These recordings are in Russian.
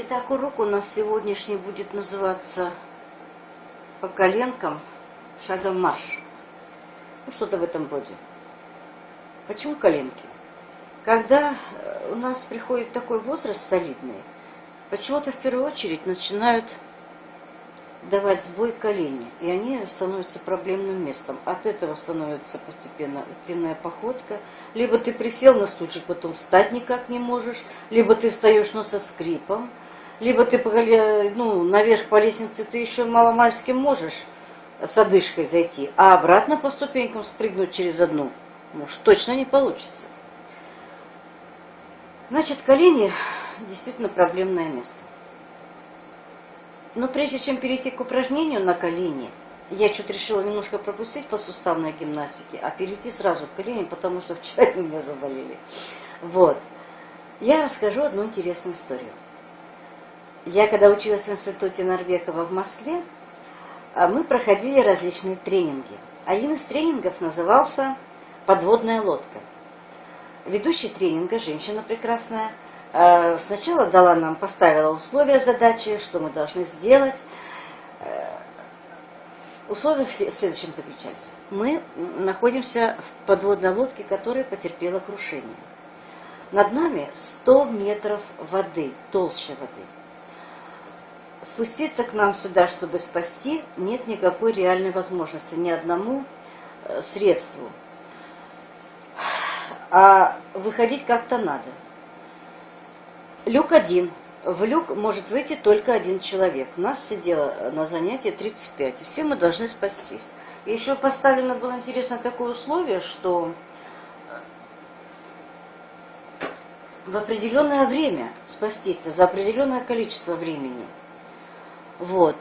Итак, урок у нас сегодняшний будет называться по коленкам шагом марш. Ну, что-то в этом роде. Почему коленки? Когда э, у нас приходит такой возраст солидный, почему-то в первую очередь начинают давать сбой колени, и они становятся проблемным местом. От этого становится постепенно утиная походка. Либо ты присел на стульчик, потом встать никак не можешь, либо ты встаешь, но со скрипом, либо ты ну, наверх по лестнице ты еще маломальски можешь с одышкой зайти, а обратно по ступенькам спрыгнуть через одну, может, точно не получится. Значит, колени действительно проблемное место. Но прежде чем перейти к упражнению на колени, я что-то решила немножко пропустить по суставной гимнастике, а перейти сразу к коленям, потому что вчера у меня заболели. Вот. Я расскажу одну интересную историю. Я когда училась в институте Норвекова в Москве, а, мы проходили различные тренинги. Один из тренингов назывался «Подводная лодка». Ведущий тренинга, женщина прекрасная, а, сначала дала нам, поставила условия задачи, что мы должны сделать. Э, условия в следующем заключались. Мы находимся в подводной лодке, которая потерпела крушение. Над нами 100 метров воды, толще воды спуститься к нам сюда, чтобы спасти, нет никакой реальной возможности ни одному э, средству. А выходить как-то надо. Люк один. В люк может выйти только один человек. Нас сидело на занятии 35, и все мы должны спастись. Еще поставлено было интересно такое условие, что в определенное время спастись за определенное количество времени – вот.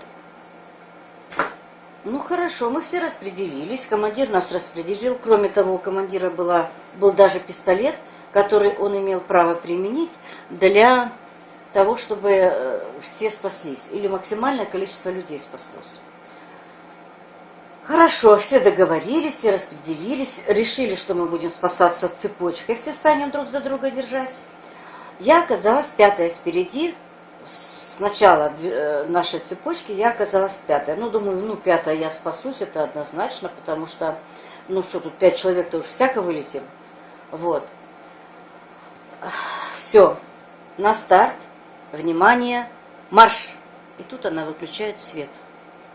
Ну хорошо, мы все распределились, командир нас распределил. Кроме того, у командира была, был даже пистолет, который он имел право применить для того, чтобы э, все спаслись, или максимальное количество людей спаслось. Хорошо, все договорились, все распределились, решили, что мы будем спасаться цепочкой, все станем друг за друга держась. Я оказалась пятая спереди, с начала э, нашей цепочки я оказалась пятая. Ну, думаю, ну, пятая я спасусь, это однозначно, потому что, ну, что тут, пять человек-то уже всяко вылетим. Вот. Все. На старт. Внимание. Марш. И тут она выключает свет.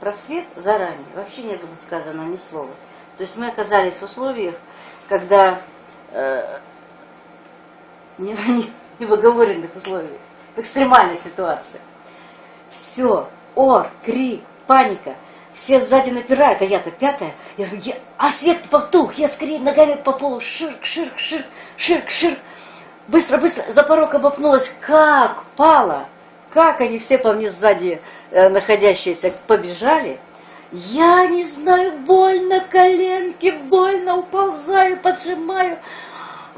Про свет заранее вообще не было сказано ни слова. То есть мы оказались в условиях, когда э, не, не, не в оговоренных условиях в экстремальной ситуации. Все, ор, крик, паника. Все сзади напирают, а я-то пятая. Я, я, а свет потух, я скорее ногами по полу, ширк, ширк, ширк, ширк, ширк. Быстро, быстро, за порог обопнулась. Как пала, как они все по мне сзади э, находящиеся побежали. Я не знаю, больно коленки, больно, уползаю, поджимаю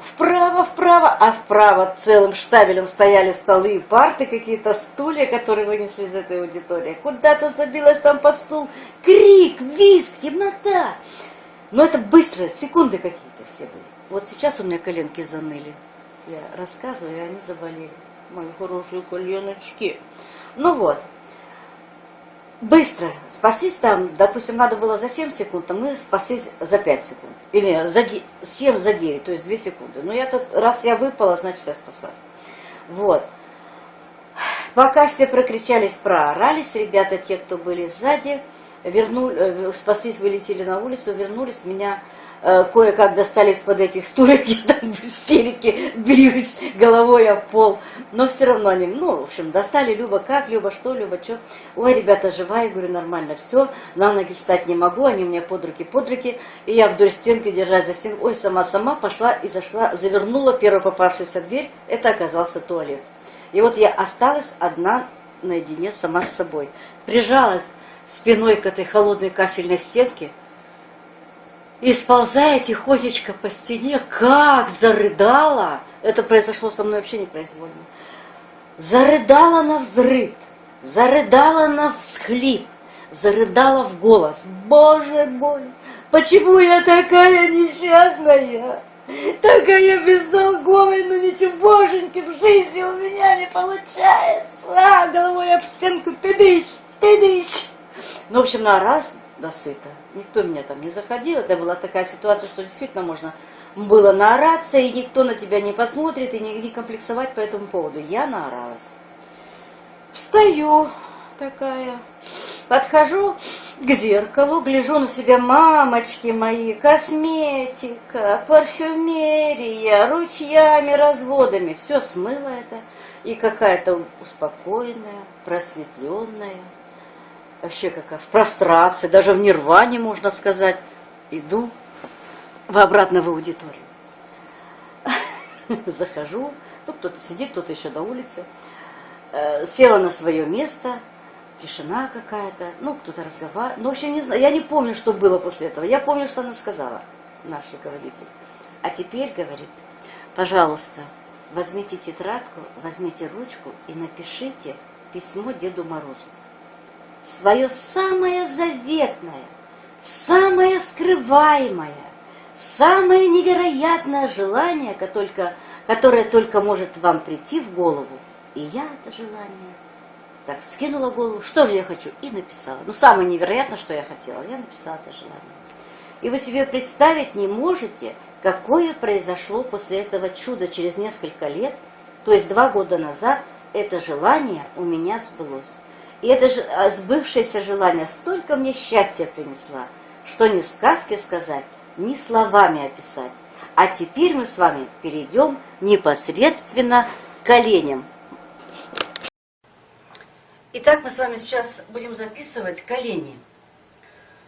вправо, вправо, а вправо целым штабелем стояли столы и парты, какие-то стулья, которые вынесли из этой аудитории. Куда-то забилась там по стул, крик, визг, темнота. Но это быстро, секунды какие-то все были. Вот сейчас у меня коленки заныли. Я рассказываю, и они заболели. Мои хорошие коленочки. Ну вот, быстро спаслись там, допустим, надо было за 7 секунд, а мы спаслись за 5 секунд. Или за 7 за 9, то есть 2 секунды. Но я тут, раз я выпала, значит я спаслась. Вот. Пока все прокричались, проорались, ребята, те, кто были сзади, вернули, э, спаслись, вылетели на улицу, вернулись, меня кое-как достали из-под этих стульев, я там в истерике бьюсь головой об пол. Но все равно они, ну, в общем, достали, Люба, как, Люба, что, Люба, что. Ой, ребята, жива, я говорю, нормально, все, на ноги встать не могу, они мне под руки, под руки. И я вдоль стенки, держась за стенку, ой, сама-сама пошла и зашла, завернула первую попавшуюся дверь, это оказался туалет. И вот я осталась одна наедине сама с собой. Прижалась спиной к этой холодной кафельной стенке, и сползая тихонечко по стене, как зарыдала, это произошло со мной вообще непроизвольно, зарыдала на взрыв, зарыдала на всхлип, зарыдала в голос. Боже мой, почему я такая несчастная? Такая бестолковая, ну ничегошеньки в жизни у меня не получается. А, головой об стенку, ты дышь, ты дышь. Ну, в общем, на раз до сыта. Никто меня там не заходил. Это была такая ситуация, что действительно можно было наораться, и никто на тебя не посмотрит, и не, не комплексовать по этому поводу. Я наоралась. Встаю такая, подхожу к зеркалу, гляжу на себя, мамочки мои, косметика, парфюмерия, ручьями, разводами. Все смыло это. И какая-то успокоенная, просветленная, вообще какая в прострации, даже в нирване, можно сказать, иду в обратно в аудиторию. Захожу, ну кто-то сидит, кто-то еще на улице. Э, села на свое место, тишина какая-то, ну кто-то разговаривает. Ну, в общем, не знаю, я не помню, что было после этого. Я помню, что она сказала, наш руководитель. А теперь, говорит, пожалуйста, возьмите тетрадку, возьмите ручку и напишите письмо Деду Морозу. Свое самое заветное, самое скрываемое, самое невероятное желание, которое только может вам прийти в голову, и я это желание так вскинула голову, что же я хочу, и написала. Ну, самое невероятное, что я хотела, я написала это желание. И вы себе представить не можете, какое произошло после этого чуда через несколько лет, то есть два года назад, это желание у меня сбылось. И это же а, сбывшееся желание столько мне счастья принесла, что ни сказки сказать, ни словами описать. А теперь мы с вами перейдем непосредственно к оленям. Итак, мы с вами сейчас будем записывать колени.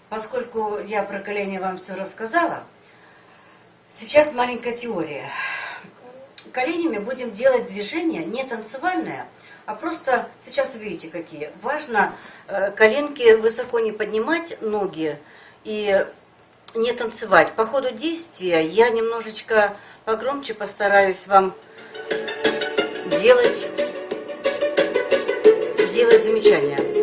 Поскольку я про колени вам все рассказала, сейчас маленькая теория. Коленями будем делать движения не танцевальное, просто, сейчас увидите какие. Важно э, коленки высоко не поднимать, ноги, и не танцевать. По ходу действия я немножечко погромче постараюсь вам делать, делать замечания.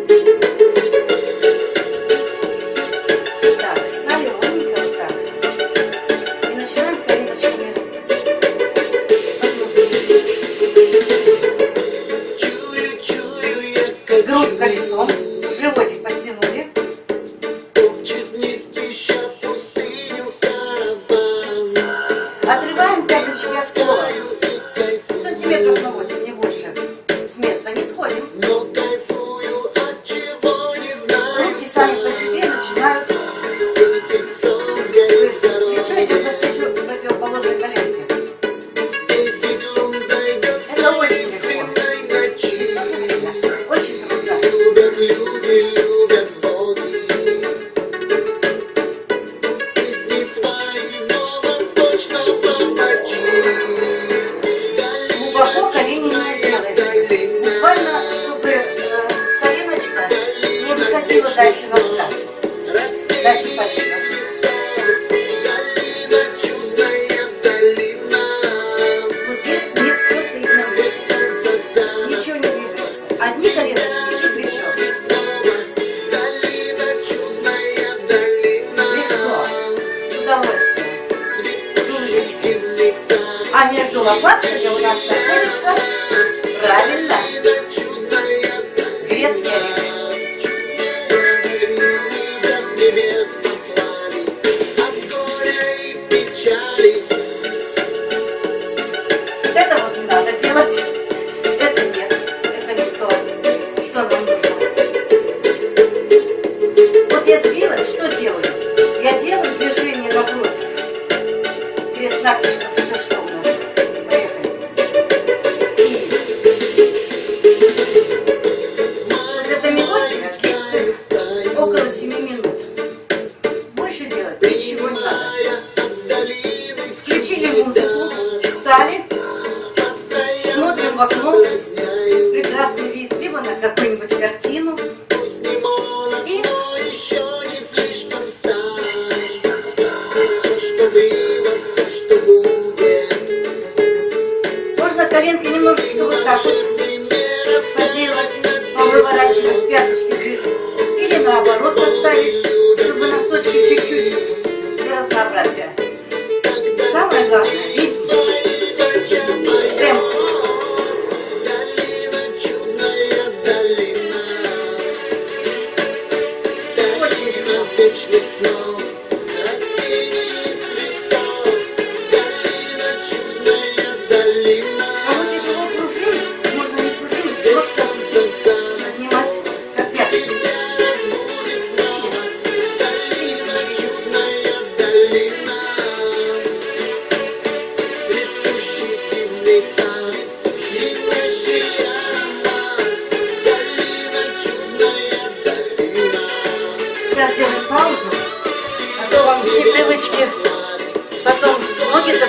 ничего не надо. Главное,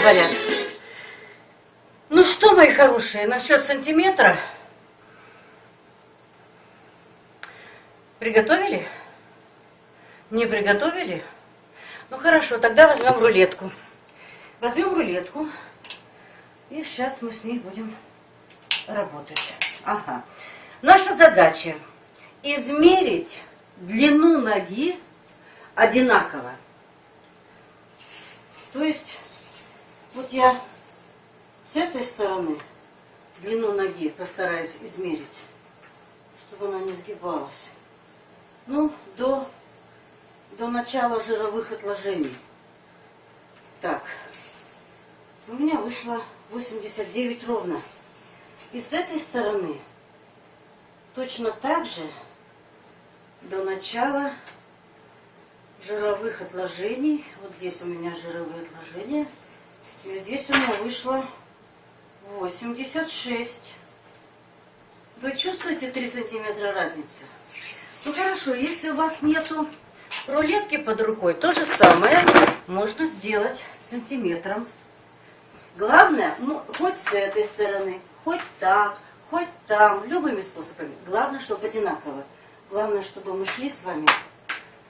заболят. Ну что, мои хорошие, насчет сантиметра. Приготовили? Не приготовили? Ну хорошо, тогда возьмем рулетку. Возьмем рулетку. И сейчас мы с ней будем работать. Ага. Наша задача измерить длину ноги одинаково. То есть, вот я с этой стороны длину ноги постараюсь измерить, чтобы она не сгибалась. Ну, до, до начала жировых отложений. Так, у меня вышло 89 ровно. И с этой стороны точно так же до начала жировых отложений. Вот здесь у меня жировые отложения. И здесь у меня вышло 86. Вы чувствуете 3 сантиметра разницы? Ну хорошо, если у вас нету рулетки под рукой, то же самое можно сделать сантиметром. Главное, ну, хоть с этой стороны, хоть так, хоть там, любыми способами. Главное, чтобы одинаково. Главное, чтобы мы шли с вами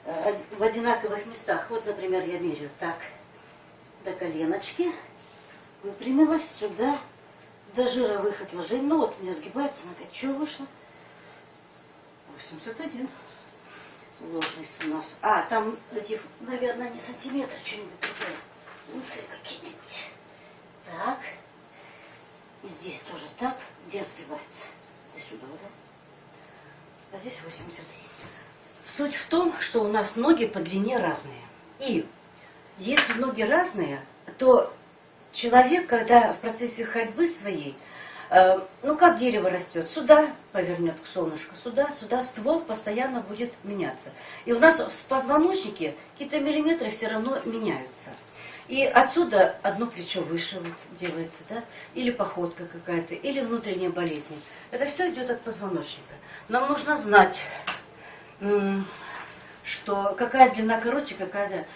э, в одинаковых местах. Вот, например, я меряю так, до коленочки, выпрямилась сюда, до жировых отложений. Ну вот, у меня сгибается нога. Что вышло? 81. Ложность у нас. А, там эти, наверное, не сантиметры, что-нибудь другое. Унции какие-нибудь. Так. И здесь тоже так. Где сгибается? До сюда, да? А здесь 80. Суть в том, что у нас ноги по длине разные. И если ноги разные, то человек, когда в процессе ходьбы своей, э, ну как дерево растет, сюда повернет к солнышку, сюда, сюда, ствол постоянно будет меняться. И у нас в позвоночнике какие-то миллиметры все равно меняются. И отсюда одно плечо выше вот делается, да, или походка какая-то, или внутренние болезни. Это все идет от позвоночника. Нам нужно знать, что какая длина короче, какая,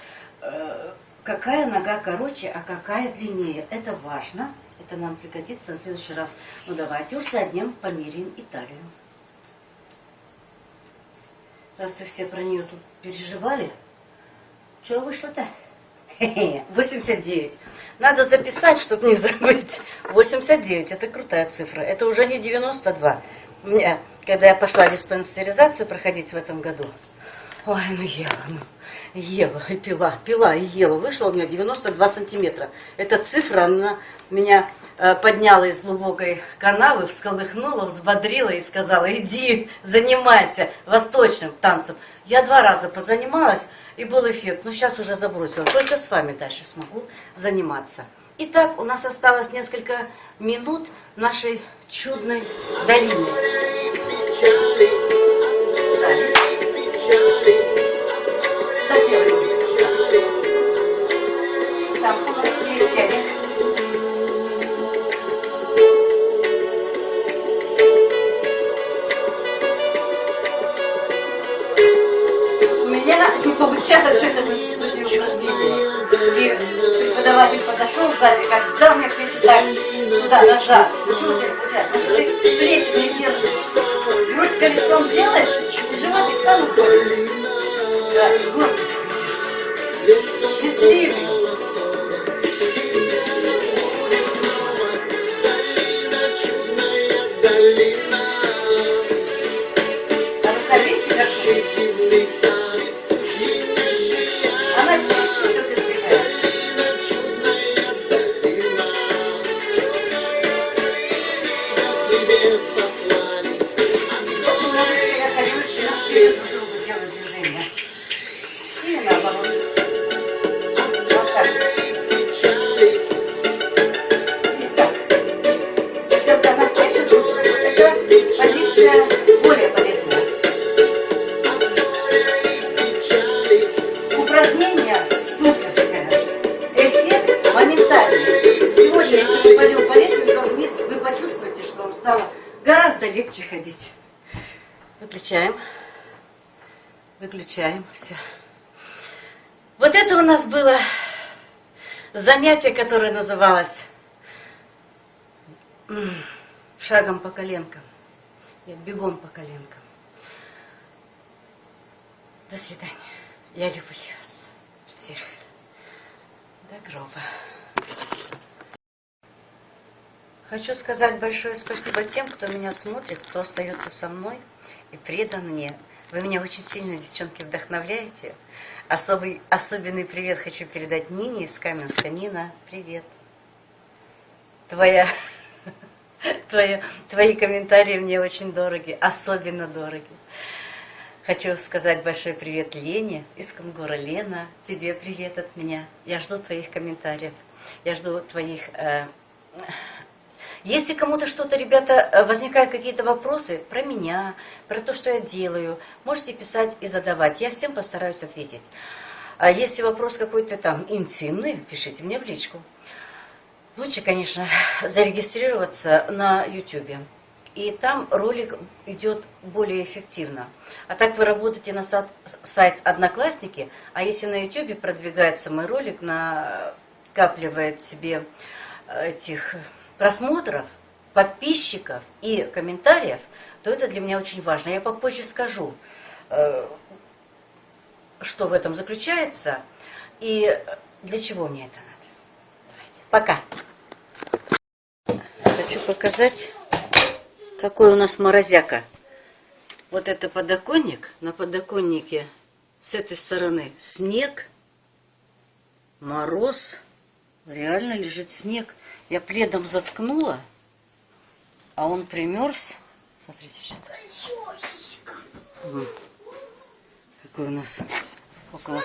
какая нога короче, а какая длиннее. Это важно, это нам пригодится в следующий раз. Ну давайте уж задним померяем Италию. Раз вы все про нее тут переживали, что вышло-то? 89. Надо записать, чтобы не забыть. 89 это крутая цифра. Это уже не 92. Мне, когда я пошла диспансеризацию проходить в этом году, ой, ну ела, ну, ела и пила, пила и ела. Вышло у меня 92 сантиметра. Эта цифра, она меня э, подняла из глубокой канавы, всколыхнула, взбодрила и сказала, иди, занимайся восточным танцем. Я два раза позанималась, и был эффект. Но сейчас уже забросила. Только с вами дальше смогу заниматься. Итак, у нас осталось несколько минут нашей чудной долины. Меня не получалось это в институте упражнения. И преподаватель подошел сзади, когда мне плечи так туда-назад. Почему не получается? Потому что ты плечи не держишь. Грудь колесом делаешь, и животик сам уходит. Да, и гордо ходишь. Счастливый. Стало гораздо легче ходить. Выключаем. Выключаем. Все. Вот это у нас было занятие, которое называлось шагом по коленкам. Нет, бегом по коленкам. До свидания. Я люблю вас всех. До гроба. Хочу сказать большое спасибо тем, кто меня смотрит, кто остается со мной и предан мне. Вы меня очень сильно, девчонки, вдохновляете. Особый, особенный привет хочу передать Нине из Каменска. Нина, привет. Твоя, твоя, твои комментарии мне очень дороги, особенно дороги. Хочу сказать большой привет Лене из Кунгура. Лена, тебе привет от меня. Я жду твоих комментариев. Я жду твоих... э, Если кому-то что-то, ребята, э, возникают какие-то вопросы про меня, про то, что я делаю, можете писать и задавать. Я всем постараюсь ответить. А если вопрос какой-то там интимный, пишите мне в личку. Лучше, конечно, зарегистрироваться на YouTube. И там ролик идет более эффективно. А так вы работаете на сайт Одноклассники, а если на YouTube продвигается мой ролик, накапливает себе э, этих просмотров, подписчиков и комментариев, то это для меня очень важно. Я попозже скажу, э, что в этом заключается и для чего мне это надо. Давайте. Пока. Хочу показать какой у нас морозяка. Вот это подоконник. На подоконнике с этой стороны снег, мороз. Реально лежит снег. Я пледом заткнула, а он примерз. Смотрите, что Какой у нас около